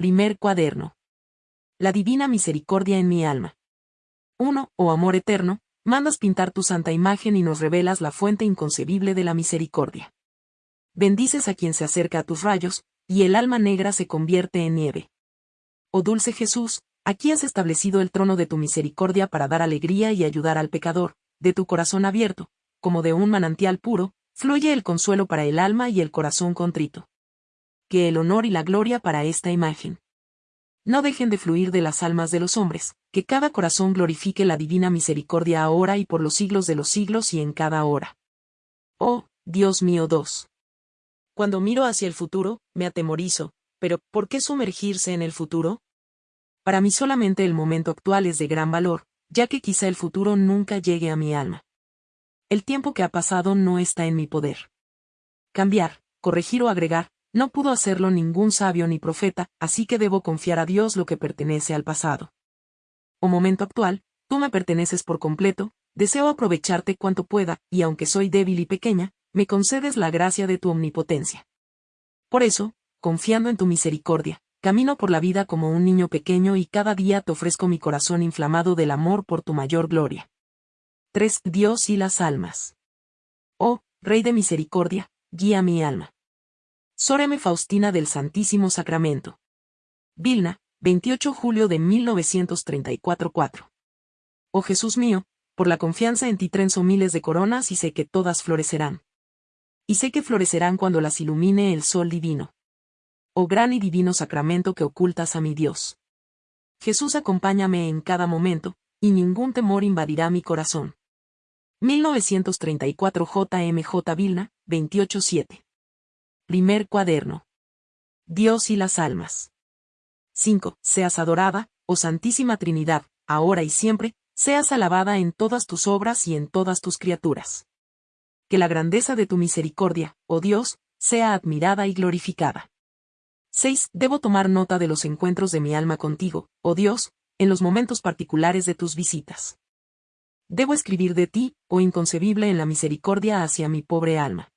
Primer cuaderno. La divina misericordia en mi alma. 1. Oh amor eterno, mandas pintar tu santa imagen y nos revelas la fuente inconcebible de la misericordia. Bendices a quien se acerca a tus rayos, y el alma negra se convierte en nieve. Oh dulce Jesús, aquí has establecido el trono de tu misericordia para dar alegría y ayudar al pecador, de tu corazón abierto, como de un manantial puro, fluye el consuelo para el alma y el corazón contrito. Que el honor y la gloria para esta imagen no dejen de fluir de las almas de los hombres, que cada corazón glorifique la divina misericordia ahora y por los siglos de los siglos y en cada hora. Oh, Dios mío 2. Cuando miro hacia el futuro, me atemorizo, pero ¿por qué sumergirse en el futuro? Para mí solamente el momento actual es de gran valor, ya que quizá el futuro nunca llegue a mi alma. El tiempo que ha pasado no está en mi poder. Cambiar, corregir o agregar, no pudo hacerlo ningún sabio ni profeta, así que debo confiar a Dios lo que pertenece al pasado. O momento actual, tú me perteneces por completo, deseo aprovecharte cuanto pueda, y aunque soy débil y pequeña, me concedes la gracia de tu omnipotencia. Por eso, confiando en tu misericordia, camino por la vida como un niño pequeño y cada día te ofrezco mi corazón inflamado del amor por tu mayor gloria. 3. Dios y las almas. Oh, Rey de misericordia, guía mi alma. Soreme Faustina del Santísimo Sacramento. Vilna, 28 julio de 1934-4. Oh Jesús mío, por la confianza en ti trenzo miles de coronas y sé que todas florecerán. Y sé que florecerán cuando las ilumine el sol divino. Oh gran y divino sacramento que ocultas a mi Dios. Jesús acompáñame en cada momento, y ningún temor invadirá mi corazón. 1934 JMJ Vilna, 28-7. Primer cuaderno. Dios y las almas. 5. Seas adorada, oh Santísima Trinidad, ahora y siempre, seas alabada en todas tus obras y en todas tus criaturas. Que la grandeza de tu misericordia, oh Dios, sea admirada y glorificada. 6. Debo tomar nota de los encuentros de mi alma contigo, oh Dios, en los momentos particulares de tus visitas. Debo escribir de ti, oh inconcebible en la misericordia hacia mi pobre alma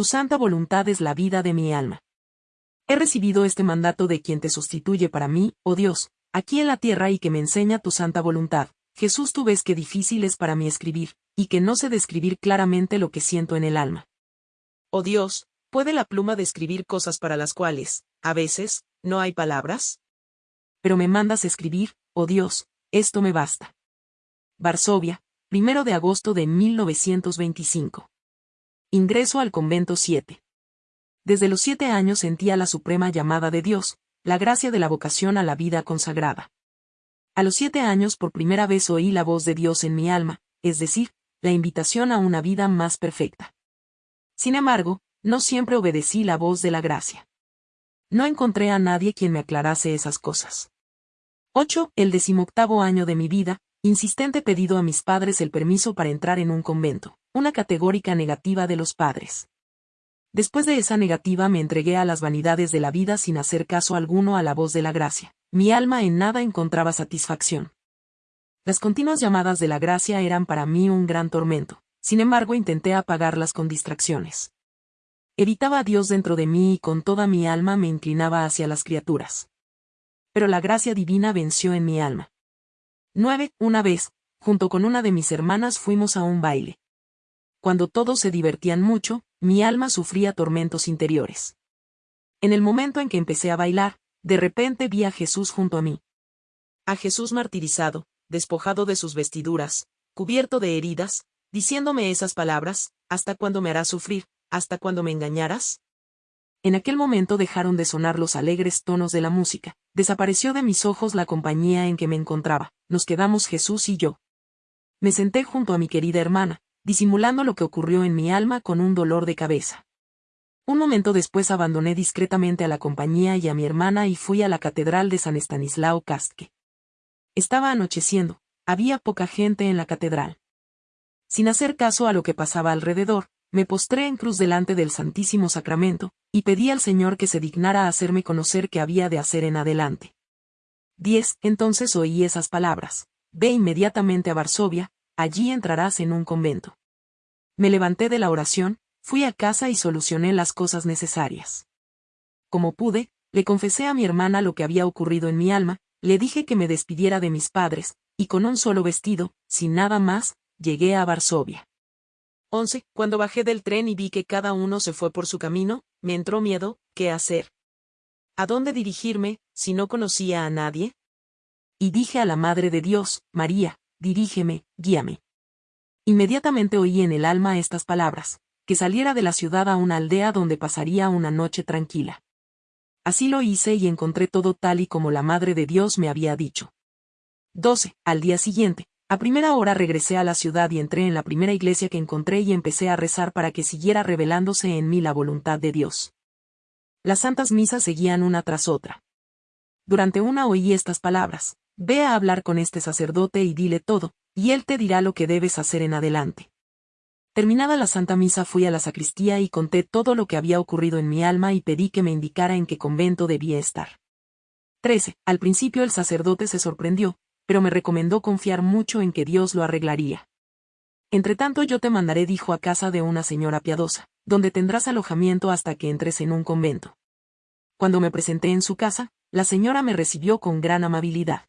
tu santa voluntad es la vida de mi alma. He recibido este mandato de quien te sustituye para mí, oh Dios, aquí en la tierra y que me enseña tu santa voluntad. Jesús tú ves que difícil es para mí escribir, y que no sé describir claramente lo que siento en el alma. Oh Dios, ¿puede la pluma describir cosas para las cuales, a veces, no hay palabras? Pero me mandas escribir, oh Dios, esto me basta. Varsovia, primero de agosto de 1925. Ingreso al convento 7. Desde los siete años sentía la suprema llamada de Dios, la gracia de la vocación a la vida consagrada. A los siete años por primera vez oí la voz de Dios en mi alma, es decir, la invitación a una vida más perfecta. Sin embargo, no siempre obedecí la voz de la gracia. No encontré a nadie quien me aclarase esas cosas. 8. El decimoctavo año de mi vida, insistente pedido a mis padres el permiso para entrar en un convento una categórica negativa de los padres. Después de esa negativa me entregué a las vanidades de la vida sin hacer caso alguno a la voz de la gracia. Mi alma en nada encontraba satisfacción. Las continuas llamadas de la gracia eran para mí un gran tormento, sin embargo intenté apagarlas con distracciones. Evitaba a Dios dentro de mí y con toda mi alma me inclinaba hacia las criaturas. Pero la gracia divina venció en mi alma. 9. Una vez, junto con una de mis hermanas fuimos a un baile cuando todos se divertían mucho, mi alma sufría tormentos interiores. En el momento en que empecé a bailar, de repente vi a Jesús junto a mí. A Jesús martirizado, despojado de sus vestiduras, cubierto de heridas, diciéndome esas palabras, ¿hasta cuándo me harás sufrir? ¿Hasta cuándo me engañarás? En aquel momento dejaron de sonar los alegres tonos de la música, desapareció de mis ojos la compañía en que me encontraba, nos quedamos Jesús y yo. Me senté junto a mi querida hermana, disimulando lo que ocurrió en mi alma con un dolor de cabeza. Un momento después abandoné discretamente a la compañía y a mi hermana y fui a la catedral de San Estanislao Casque. Estaba anocheciendo, había poca gente en la catedral. Sin hacer caso a lo que pasaba alrededor, me postré en cruz delante del Santísimo Sacramento, y pedí al Señor que se dignara hacerme conocer qué había de hacer en adelante. 10. Entonces oí esas palabras. Ve inmediatamente a Varsovia, allí entrarás en un convento. Me levanté de la oración, fui a casa y solucioné las cosas necesarias. Como pude, le confesé a mi hermana lo que había ocurrido en mi alma, le dije que me despidiera de mis padres, y con un solo vestido, sin nada más, llegué a Varsovia. 11. Cuando bajé del tren y vi que cada uno se fue por su camino, me entró miedo, ¿qué hacer? ¿A dónde dirigirme, si no conocía a nadie? Y dije a la Madre de Dios, María, dirígeme, guíame. Inmediatamente oí en el alma estas palabras, que saliera de la ciudad a una aldea donde pasaría una noche tranquila. Así lo hice y encontré todo tal y como la Madre de Dios me había dicho. 12. Al día siguiente, a primera hora regresé a la ciudad y entré en la primera iglesia que encontré y empecé a rezar para que siguiera revelándose en mí la voluntad de Dios. Las santas misas seguían una tras otra. Durante una oí estas palabras, ve a hablar con este sacerdote y dile todo, y él te dirá lo que debes hacer en adelante. Terminada la Santa Misa fui a la sacristía y conté todo lo que había ocurrido en mi alma y pedí que me indicara en qué convento debía estar. 13. Al principio el sacerdote se sorprendió, pero me recomendó confiar mucho en que Dios lo arreglaría. Entretanto yo te mandaré, dijo, a casa de una señora piadosa, donde tendrás alojamiento hasta que entres en un convento. Cuando me presenté en su casa, la señora me recibió con gran amabilidad.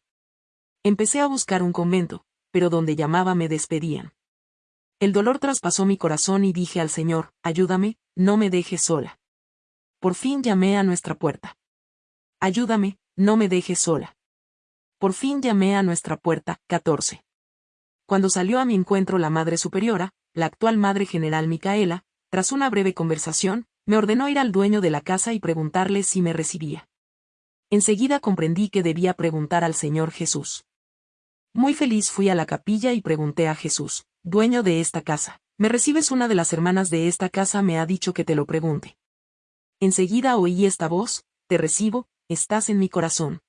Empecé a buscar un convento, pero donde llamaba me despedían. El dolor traspasó mi corazón y dije al Señor, ayúdame, no me dejes sola. Por fin llamé a nuestra puerta. Ayúdame, no me dejes sola. Por fin llamé a nuestra puerta, 14. Cuando salió a mi encuentro la Madre Superiora, la actual Madre General Micaela, tras una breve conversación, me ordenó ir al dueño de la casa y preguntarle si me recibía. Enseguida comprendí que debía preguntar al Señor Jesús. Muy feliz fui a la capilla y pregunté a Jesús, dueño de esta casa, ¿me recibes una de las hermanas de esta casa me ha dicho que te lo pregunte? Enseguida oí esta voz, te recibo, estás en mi corazón.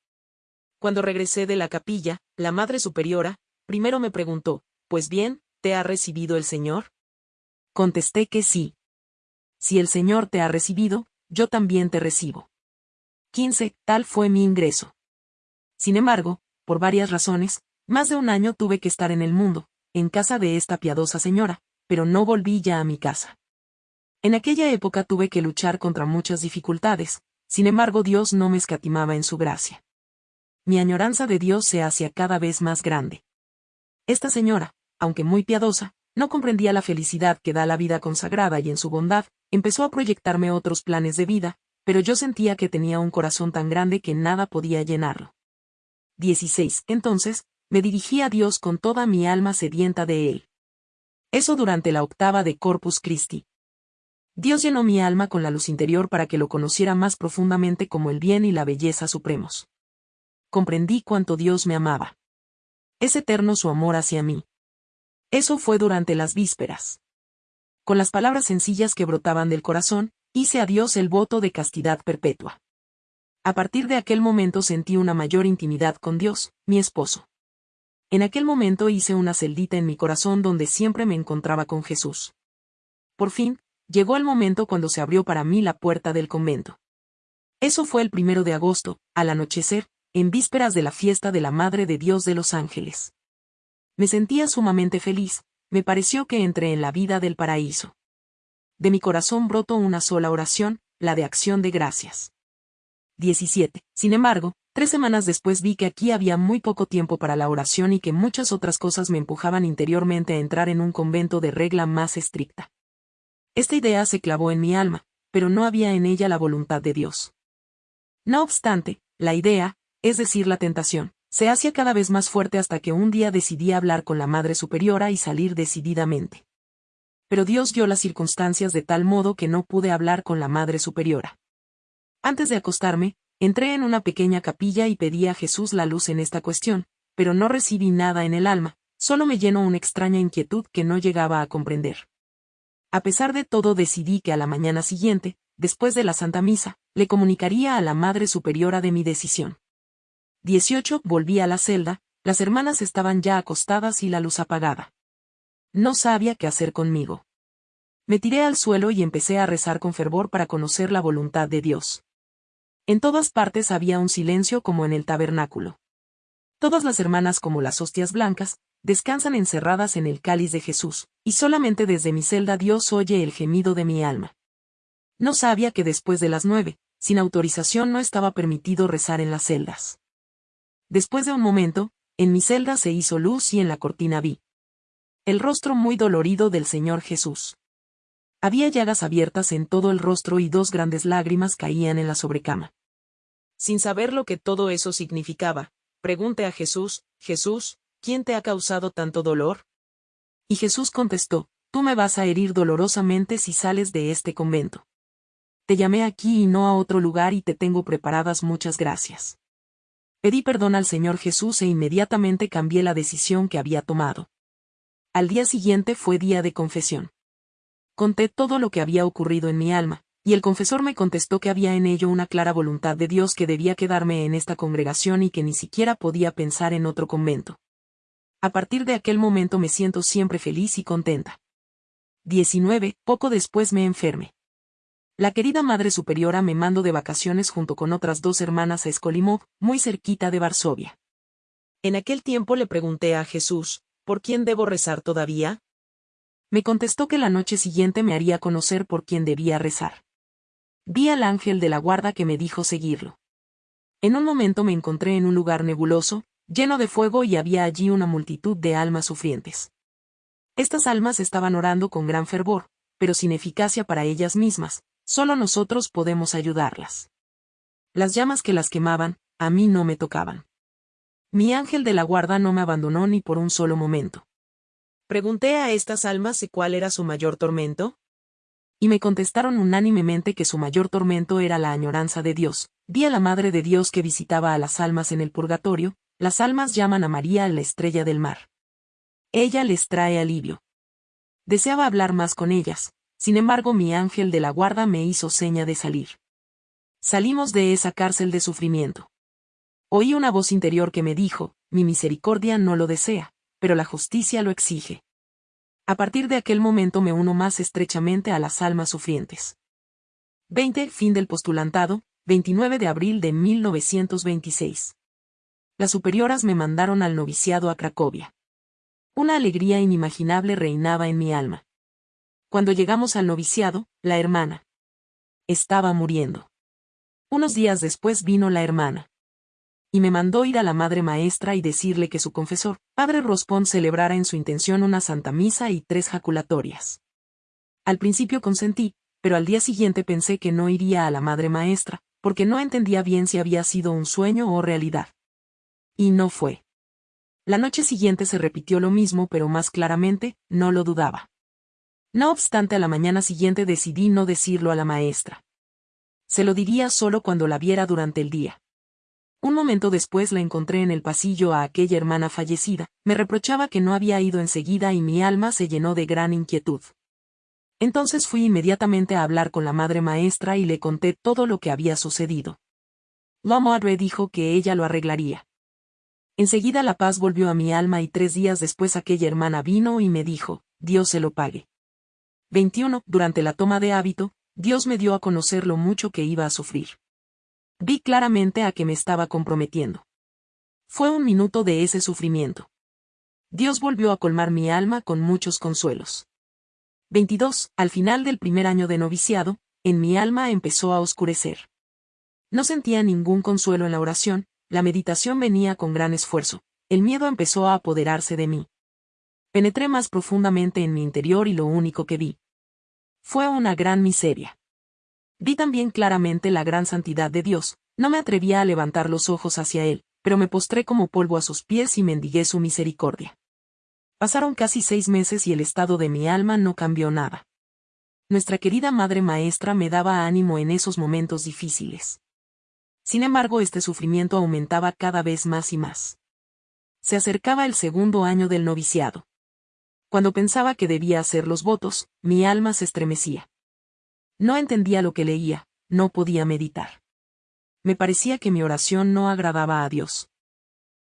Cuando regresé de la capilla, la Madre Superiora, primero me preguntó, Pues bien, ¿te ha recibido el Señor? Contesté que sí. Si el Señor te ha recibido, yo también te recibo. 15. Tal fue mi ingreso. Sin embargo, por varias razones, más de un año tuve que estar en el mundo, en casa de esta piadosa señora, pero no volví ya a mi casa. En aquella época tuve que luchar contra muchas dificultades, sin embargo Dios no me escatimaba en su gracia mi añoranza de Dios se hacía cada vez más grande. Esta señora, aunque muy piadosa, no comprendía la felicidad que da la vida consagrada y en su bondad, empezó a proyectarme otros planes de vida, pero yo sentía que tenía un corazón tan grande que nada podía llenarlo. 16. Entonces, me dirigí a Dios con toda mi alma sedienta de Él. Eso durante la octava de Corpus Christi. Dios llenó mi alma con la luz interior para que lo conociera más profundamente como el bien y la belleza supremos comprendí cuánto Dios me amaba. Es eterno su amor hacia mí. Eso fue durante las vísperas. Con las palabras sencillas que brotaban del corazón, hice a Dios el voto de castidad perpetua. A partir de aquel momento sentí una mayor intimidad con Dios, mi esposo. En aquel momento hice una celdita en mi corazón donde siempre me encontraba con Jesús. Por fin, llegó el momento cuando se abrió para mí la puerta del convento. Eso fue el primero de agosto, al anochecer, en vísperas de la fiesta de la Madre de Dios de los Ángeles. Me sentía sumamente feliz, me pareció que entré en la vida del paraíso. De mi corazón brotó una sola oración, la de acción de gracias. 17. Sin embargo, tres semanas después vi que aquí había muy poco tiempo para la oración y que muchas otras cosas me empujaban interiormente a entrar en un convento de regla más estricta. Esta idea se clavó en mi alma, pero no había en ella la voluntad de Dios. No obstante, la idea, es decir, la tentación, se hacía cada vez más fuerte hasta que un día decidí hablar con la Madre Superiora y salir decididamente. Pero Dios dio las circunstancias de tal modo que no pude hablar con la Madre Superiora. Antes de acostarme, entré en una pequeña capilla y pedí a Jesús la luz en esta cuestión, pero no recibí nada en el alma, solo me llenó una extraña inquietud que no llegaba a comprender. A pesar de todo decidí que a la mañana siguiente, después de la Santa Misa, le comunicaría a la Madre Superiora de mi decisión. 18. Volví a la celda, las hermanas estaban ya acostadas y la luz apagada. No sabía qué hacer conmigo. Me tiré al suelo y empecé a rezar con fervor para conocer la voluntad de Dios. En todas partes había un silencio como en el tabernáculo. Todas las hermanas como las hostias blancas, descansan encerradas en el cáliz de Jesús, y solamente desde mi celda Dios oye el gemido de mi alma. No sabía que después de las nueve, sin autorización no estaba permitido rezar en las celdas. Después de un momento, en mi celda se hizo luz y en la cortina vi el rostro muy dolorido del Señor Jesús. Había llagas abiertas en todo el rostro y dos grandes lágrimas caían en la sobrecama. Sin saber lo que todo eso significaba, pregunté a Jesús, Jesús, ¿quién te ha causado tanto dolor? Y Jesús contestó, tú me vas a herir dolorosamente si sales de este convento. Te llamé aquí y no a otro lugar y te tengo preparadas muchas gracias. Pedí perdón al Señor Jesús e inmediatamente cambié la decisión que había tomado. Al día siguiente fue día de confesión. Conté todo lo que había ocurrido en mi alma, y el confesor me contestó que había en ello una clara voluntad de Dios que debía quedarme en esta congregación y que ni siquiera podía pensar en otro convento. A partir de aquel momento me siento siempre feliz y contenta. 19. Poco después me enferme. La querida Madre Superiora me mandó de vacaciones junto con otras dos hermanas a Skolimov, muy cerquita de Varsovia. En aquel tiempo le pregunté a Jesús, ¿por quién debo rezar todavía? Me contestó que la noche siguiente me haría conocer por quién debía rezar. Vi al ángel de la guarda que me dijo seguirlo. En un momento me encontré en un lugar nebuloso, lleno de fuego y había allí una multitud de almas sufrientes. Estas almas estaban orando con gran fervor, pero sin eficacia para ellas mismas, solo nosotros podemos ayudarlas. Las llamas que las quemaban, a mí no me tocaban. Mi ángel de la guarda no me abandonó ni por un solo momento. Pregunté a estas almas si cuál era su mayor tormento. Y me contestaron unánimemente que su mayor tormento era la añoranza de Dios. Vi a la Madre de Dios que visitaba a las almas en el purgatorio, las almas llaman a María la estrella del mar. Ella les trae alivio. Deseaba hablar más con ellas, sin embargo mi ángel de la guarda me hizo seña de salir. Salimos de esa cárcel de sufrimiento. Oí una voz interior que me dijo, mi misericordia no lo desea pero la justicia lo exige. A partir de aquel momento me uno más estrechamente a las almas sufrientes. 20. Fin del postulantado, 29 de abril de 1926. Las superioras me mandaron al noviciado a Cracovia. Una alegría inimaginable reinaba en mi alma. Cuando llegamos al noviciado, la hermana estaba muriendo. Unos días después vino la hermana y me mandó ir a la madre maestra y decirle que su confesor, padre Rospón, celebrara en su intención una santa misa y tres jaculatorias. Al principio consentí, pero al día siguiente pensé que no iría a la madre maestra, porque no entendía bien si había sido un sueño o realidad. Y no fue. La noche siguiente se repitió lo mismo, pero más claramente, no lo dudaba. No obstante, a la mañana siguiente decidí no decirlo a la maestra. Se lo diría solo cuando la viera durante el día. Un momento después la encontré en el pasillo a aquella hermana fallecida, me reprochaba que no había ido enseguida y mi alma se llenó de gran inquietud. Entonces fui inmediatamente a hablar con la madre maestra y le conté todo lo que había sucedido. La madre dijo que ella lo arreglaría. Enseguida la paz volvió a mi alma y tres días después aquella hermana vino y me dijo, Dios se lo pague. 21. Durante la toma de hábito, Dios me dio a conocer lo mucho que iba a sufrir. Vi claramente a que me estaba comprometiendo. Fue un minuto de ese sufrimiento. Dios volvió a colmar mi alma con muchos consuelos. 22. Al final del primer año de noviciado, en mi alma empezó a oscurecer. No sentía ningún consuelo en la oración, la meditación venía con gran esfuerzo, el miedo empezó a apoderarse de mí. Penetré más profundamente en mi interior y lo único que vi. Fue una gran miseria. Vi también claramente la gran santidad de Dios, no me atrevía a levantar los ojos hacia Él, pero me postré como polvo a sus pies y mendigué su misericordia. Pasaron casi seis meses y el estado de mi alma no cambió nada. Nuestra querida Madre Maestra me daba ánimo en esos momentos difíciles. Sin embargo, este sufrimiento aumentaba cada vez más y más. Se acercaba el segundo año del noviciado. Cuando pensaba que debía hacer los votos, mi alma se estremecía. No entendía lo que leía, no podía meditar. Me parecía que mi oración no agradaba a Dios.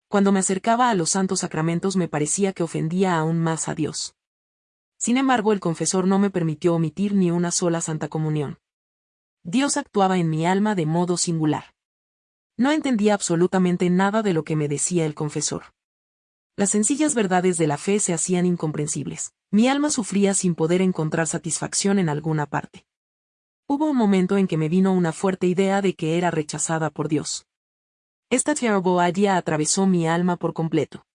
Cuando me acercaba a los santos sacramentos me parecía que ofendía aún más a Dios. Sin embargo, el confesor no me permitió omitir ni una sola santa comunión. Dios actuaba en mi alma de modo singular. No entendía absolutamente nada de lo que me decía el confesor. Las sencillas verdades de la fe se hacían incomprensibles. Mi alma sufría sin poder encontrar satisfacción en alguna parte. Hubo un momento en que me vino una fuerte idea de que era rechazada por Dios. Esta idea atravesó mi alma por completo.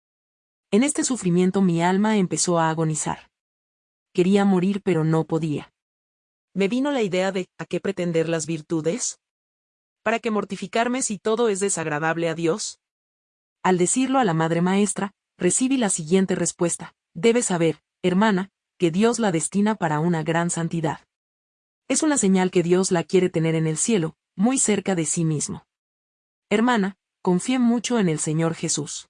En este sufrimiento mi alma empezó a agonizar. Quería morir pero no podía. Me vino la idea de, ¿a qué pretender las virtudes? ¿Para qué mortificarme si todo es desagradable a Dios? Al decirlo a la madre maestra, recibí la siguiente respuesta. Debes saber, hermana, que Dios la destina para una gran santidad. Es una señal que Dios la quiere tener en el cielo, muy cerca de sí mismo. Hermana, confíe mucho en el Señor Jesús.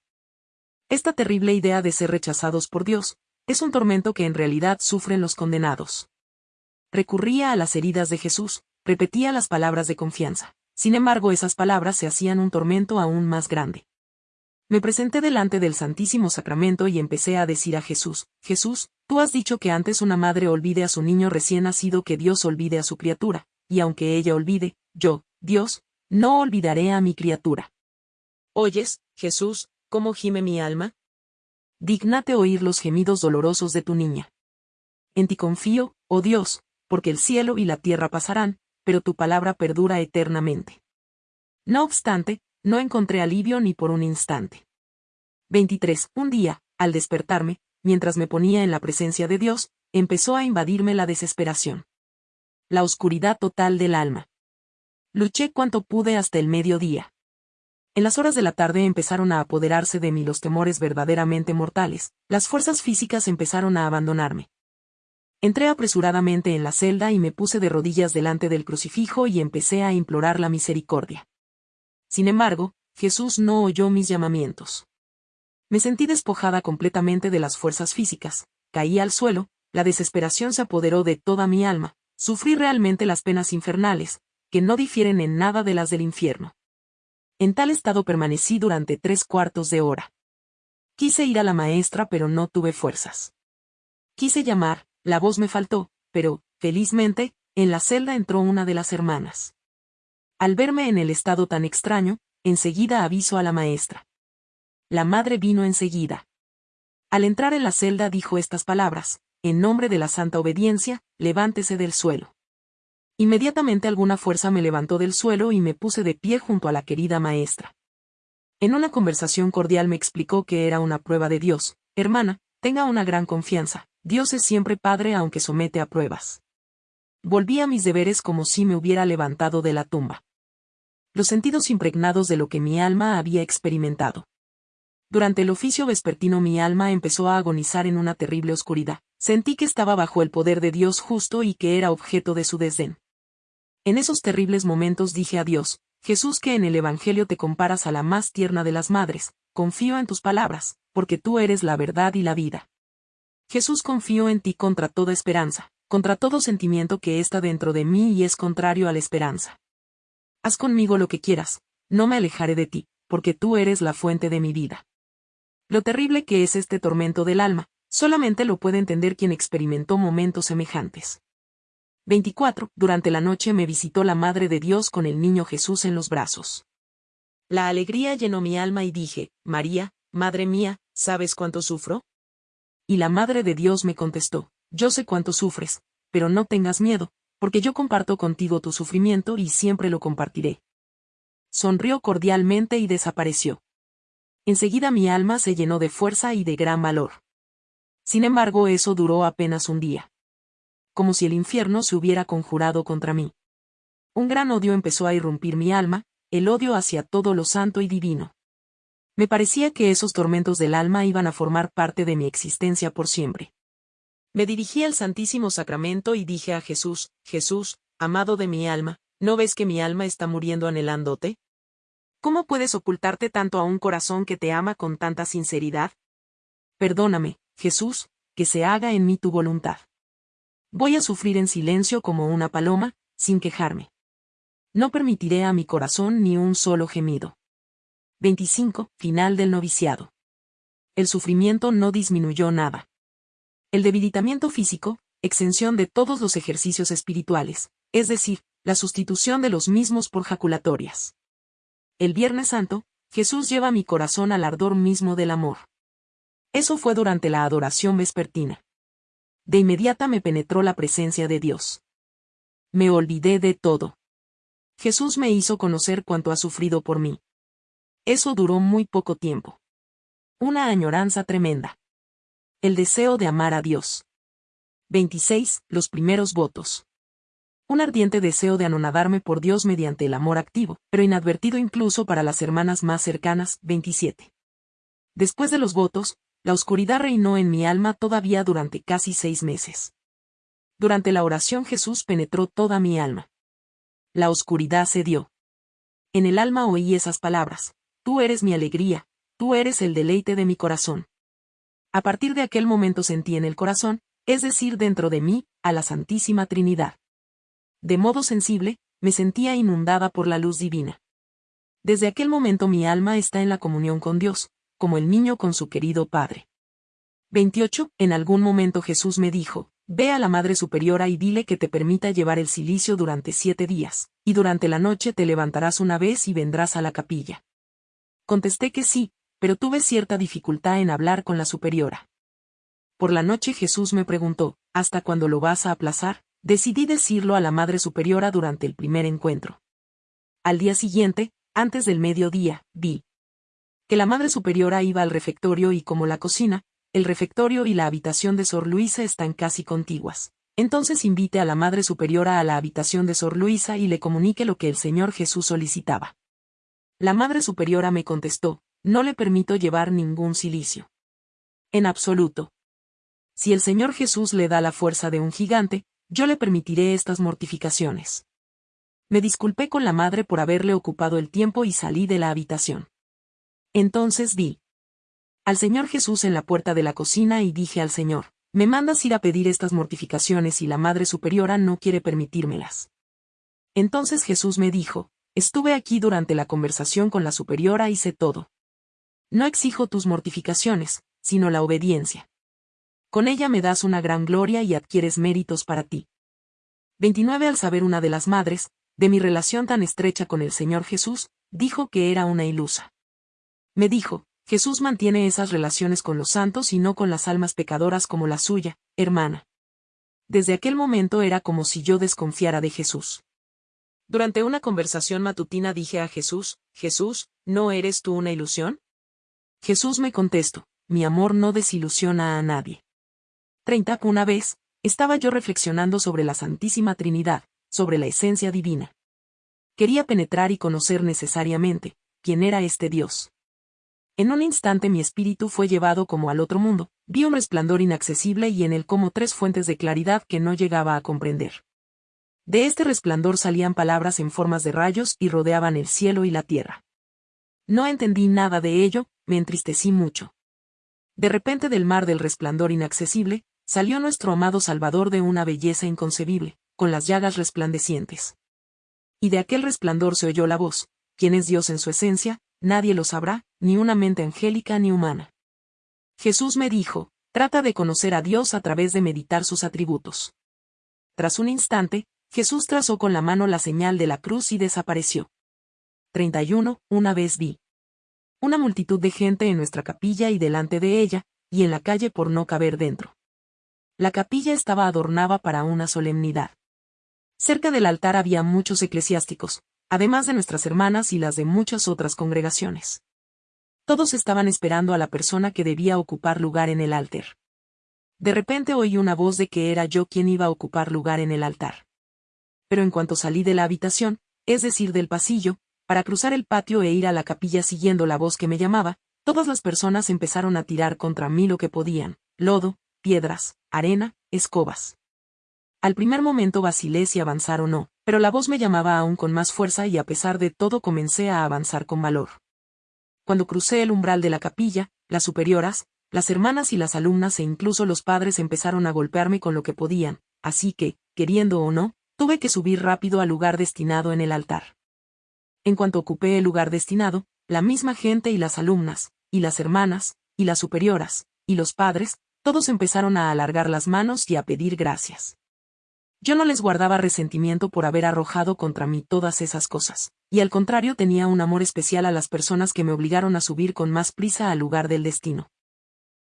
Esta terrible idea de ser rechazados por Dios, es un tormento que en realidad sufren los condenados. Recurría a las heridas de Jesús, repetía las palabras de confianza. Sin embargo, esas palabras se hacían un tormento aún más grande. Me presenté delante del Santísimo Sacramento y empecé a decir a Jesús, Jesús, tú has dicho que antes una madre olvide a su niño recién nacido que Dios olvide a su criatura, y aunque ella olvide, yo, Dios, no olvidaré a mi criatura. ¿Oyes, Jesús, cómo gime mi alma? Dígnate oír los gemidos dolorosos de tu niña. En ti confío, oh Dios, porque el cielo y la tierra pasarán, pero tu palabra perdura eternamente. No obstante, no encontré alivio ni por un instante. 23. Un día, al despertarme, mientras me ponía en la presencia de Dios, empezó a invadirme la desesperación. La oscuridad total del alma. Luché cuanto pude hasta el mediodía. En las horas de la tarde empezaron a apoderarse de mí los temores verdaderamente mortales, las fuerzas físicas empezaron a abandonarme. Entré apresuradamente en la celda y me puse de rodillas delante del crucifijo y empecé a implorar la misericordia. Sin embargo, Jesús no oyó mis llamamientos. Me sentí despojada completamente de las fuerzas físicas, caí al suelo, la desesperación se apoderó de toda mi alma, sufrí realmente las penas infernales, que no difieren en nada de las del infierno. En tal estado permanecí durante tres cuartos de hora. Quise ir a la maestra pero no tuve fuerzas. Quise llamar, la voz me faltó, pero, felizmente, en la celda entró una de las hermanas. Al verme en el estado tan extraño, enseguida aviso a la maestra. La madre vino enseguida. Al entrar en la celda dijo estas palabras, en nombre de la santa obediencia, levántese del suelo. Inmediatamente alguna fuerza me levantó del suelo y me puse de pie junto a la querida maestra. En una conversación cordial me explicó que era una prueba de Dios. Hermana, tenga una gran confianza, Dios es siempre Padre aunque somete a pruebas. Volví a mis deberes como si me hubiera levantado de la tumba. Los sentidos impregnados de lo que mi alma había experimentado. Durante el oficio vespertino mi alma empezó a agonizar en una terrible oscuridad. Sentí que estaba bajo el poder de Dios justo y que era objeto de su desdén. En esos terribles momentos dije a Dios, Jesús que en el Evangelio te comparas a la más tierna de las madres, confío en tus palabras, porque tú eres la verdad y la vida. Jesús confío en ti contra toda esperanza, contra todo sentimiento que está dentro de mí y es contrario a la esperanza. Haz conmigo lo que quieras, no me alejaré de ti, porque tú eres la fuente de mi vida. Lo terrible que es este tormento del alma, solamente lo puede entender quien experimentó momentos semejantes. 24. Durante la noche me visitó la Madre de Dios con el niño Jesús en los brazos. La alegría llenó mi alma y dije, María, Madre mía, ¿sabes cuánto sufro? Y la Madre de Dios me contestó, yo sé cuánto sufres, pero no tengas miedo, porque yo comparto contigo tu sufrimiento y siempre lo compartiré. Sonrió cordialmente y desapareció. Enseguida mi alma se llenó de fuerza y de gran valor. Sin embargo, eso duró apenas un día como si el infierno se hubiera conjurado contra mí. Un gran odio empezó a irrumpir mi alma, el odio hacia todo lo santo y divino. Me parecía que esos tormentos del alma iban a formar parte de mi existencia por siempre. Me dirigí al Santísimo Sacramento y dije a Jesús, Jesús, amado de mi alma, ¿no ves que mi alma está muriendo anhelándote? ¿Cómo puedes ocultarte tanto a un corazón que te ama con tanta sinceridad? Perdóname, Jesús, que se haga en mí tu voluntad. Voy a sufrir en silencio como una paloma, sin quejarme. No permitiré a mi corazón ni un solo gemido. 25. Final del noviciado. El sufrimiento no disminuyó nada. El debilitamiento físico, exención de todos los ejercicios espirituales, es decir, la sustitución de los mismos por jaculatorias. El Viernes Santo, Jesús lleva mi corazón al ardor mismo del amor. Eso fue durante la adoración vespertina de inmediata me penetró la presencia de Dios. me olvidé de todo. Jesús me hizo conocer cuánto ha sufrido por mí. Eso duró muy poco tiempo. Una añoranza tremenda. El deseo de amar a Dios. 26. Los primeros votos. Un ardiente deseo de anonadarme por Dios mediante el amor activo, pero inadvertido incluso para las hermanas más cercanas. 27. Después de los votos, la oscuridad reinó en mi alma todavía durante casi seis meses. Durante la oración Jesús penetró toda mi alma. La oscuridad cedió. En el alma oí esas palabras, Tú eres mi alegría, tú eres el deleite de mi corazón. A partir de aquel momento sentí en el corazón, es decir, dentro de mí, a la Santísima Trinidad. De modo sensible, me sentía inundada por la luz divina. Desde aquel momento mi alma está en la comunión con Dios, como el niño con su querido Padre. 28. En algún momento Jesús me dijo, Ve a la Madre Superiora y dile que te permita llevar el silicio durante siete días, y durante la noche te levantarás una vez y vendrás a la capilla. Contesté que sí, pero tuve cierta dificultad en hablar con la superiora. Por la noche Jesús me preguntó, ¿hasta cuándo lo vas a aplazar? Decidí decirlo a la Madre Superiora durante el primer encuentro. Al día siguiente, antes del mediodía, vi que la Madre Superiora iba al refectorio y como la cocina, el refectorio y la habitación de Sor Luisa están casi contiguas. Entonces invite a la Madre Superiora a la habitación de Sor Luisa y le comunique lo que el Señor Jesús solicitaba. La Madre Superiora me contestó, no le permito llevar ningún silicio. En absoluto. Si el Señor Jesús le da la fuerza de un gigante, yo le permitiré estas mortificaciones. Me disculpé con la madre por haberle ocupado el tiempo y salí de la habitación. Entonces vi al Señor Jesús en la puerta de la cocina y dije al Señor, me mandas ir a pedir estas mortificaciones y la Madre Superiora no quiere permitírmelas. Entonces Jesús me dijo, estuve aquí durante la conversación con la Superiora y sé todo. No exijo tus mortificaciones, sino la obediencia. Con ella me das una gran gloria y adquieres méritos para ti. 29 Al saber una de las madres, de mi relación tan estrecha con el Señor Jesús, dijo que era una ilusa. Me dijo, Jesús mantiene esas relaciones con los santos y no con las almas pecadoras como la suya, hermana. Desde aquel momento era como si yo desconfiara de Jesús. Durante una conversación matutina dije a Jesús, Jesús, ¿no eres tú una ilusión? Jesús me contestó, mi amor no desilusiona a nadie. 30. Una vez, estaba yo reflexionando sobre la Santísima Trinidad, sobre la esencia divina. Quería penetrar y conocer necesariamente, quién era este Dios. En un instante mi espíritu fue llevado como al otro mundo, vi un resplandor inaccesible y en él como tres fuentes de claridad que no llegaba a comprender. De este resplandor salían palabras en formas de rayos y rodeaban el cielo y la tierra. No entendí nada de ello, me entristecí mucho. De repente del mar del resplandor inaccesible, salió nuestro amado Salvador de una belleza inconcebible, con las llagas resplandecientes. Y de aquel resplandor se oyó la voz, ¿quién es Dios en su esencia? Nadie lo sabrá, ni una mente angélica ni humana. Jesús me dijo, trata de conocer a Dios a través de meditar sus atributos. Tras un instante, Jesús trazó con la mano la señal de la cruz y desapareció. 31. Una vez vi una multitud de gente en nuestra capilla y delante de ella, y en la calle por no caber dentro. La capilla estaba adornada para una solemnidad. Cerca del altar había muchos eclesiásticos, además de nuestras hermanas y las de muchas otras congregaciones. Todos estaban esperando a la persona que debía ocupar lugar en el altar. De repente oí una voz de que era yo quien iba a ocupar lugar en el altar. Pero en cuanto salí de la habitación, es decir, del pasillo, para cruzar el patio e ir a la capilla siguiendo la voz que me llamaba, todas las personas empezaron a tirar contra mí lo que podían, lodo, piedras, arena, escobas. Al primer momento vacilé si avanzar o no, pero la voz me llamaba aún con más fuerza y a pesar de todo comencé a avanzar con valor. Cuando crucé el umbral de la capilla, las superioras, las hermanas y las alumnas e incluso los padres empezaron a golpearme con lo que podían, así que, queriendo o no, tuve que subir rápido al lugar destinado en el altar. En cuanto ocupé el lugar destinado, la misma gente y las alumnas, y las hermanas, y las superioras, y los padres, todos empezaron a alargar las manos y a pedir gracias. Yo no les guardaba resentimiento por haber arrojado contra mí todas esas cosas, y al contrario tenía un amor especial a las personas que me obligaron a subir con más prisa al lugar del destino.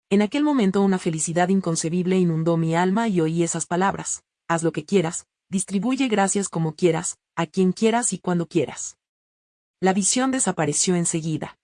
En aquel momento una felicidad inconcebible inundó mi alma y oí esas palabras, haz lo que quieras, Distribuye gracias como quieras, a quien quieras y cuando quieras. La visión desapareció enseguida.